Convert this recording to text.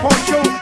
poncho.